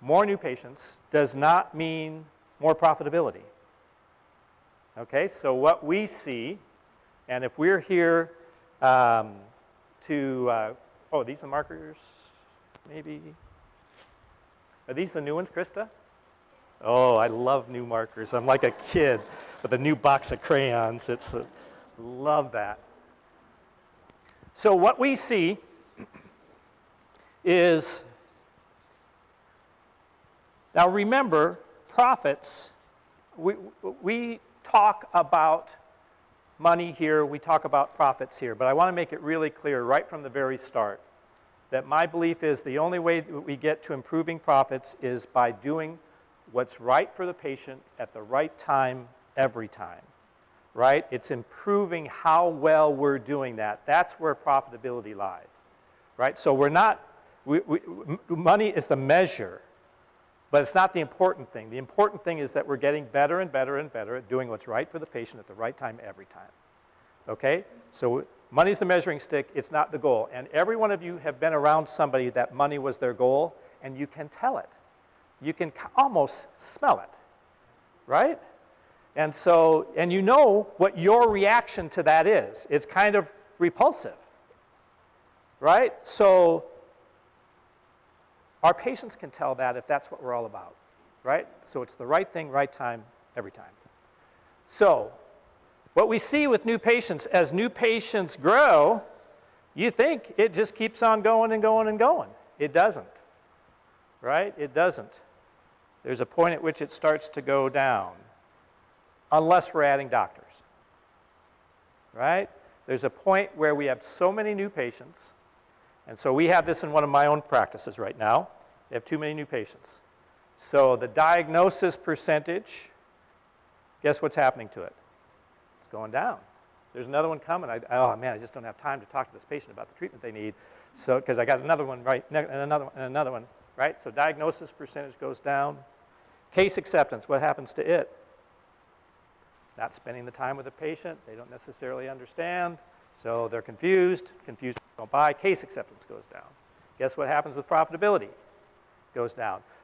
more new patients does not mean more profitability. Okay, so what we see, and if we're here um, to, uh, oh, these are markers, maybe. Are these the new ones, Krista? Oh, I love new markers. I'm like a kid with a new box of crayons. It's, uh, love that. So what we see is, now remember, profits, we, we talk about money here, we talk about profits here, but I want to make it really clear right from the very start that my belief is the only way that we get to improving profits is by doing what's right for the patient at the right time every time, right? It's improving how well we're doing that. That's where profitability lies, right? So we're not, we, we, money is the measure, but it's not the important thing. The important thing is that we're getting better and better and better at doing what's right for the patient at the right time every time. Okay? So money's the measuring stick, it's not the goal. And every one of you have been around somebody that money was their goal, and you can tell it. You can almost smell it, right? And so, and you know what your reaction to that is. It's kind of repulsive, right? So our patients can tell that if that's what we're all about, right? So it's the right thing, right time, every time. So what we see with new patients, as new patients grow, you think it just keeps on going and going and going. It doesn't, right? It doesn't. There's a point at which it starts to go down, unless we're adding doctors, right? There's a point where we have so many new patients and so we have this in one of my own practices right now. We have too many new patients. So the diagnosis percentage, guess what's happening to it? It's going down. There's another one coming. I, oh man, I just don't have time to talk to this patient about the treatment they need. So, because I got another one right, and another one, and another one, right? So diagnosis percentage goes down. Case acceptance, what happens to it? Not spending the time with the patient. They don't necessarily understand. So they're confused. Confused don't buy, case acceptance goes down. Guess what happens with profitability? Goes down.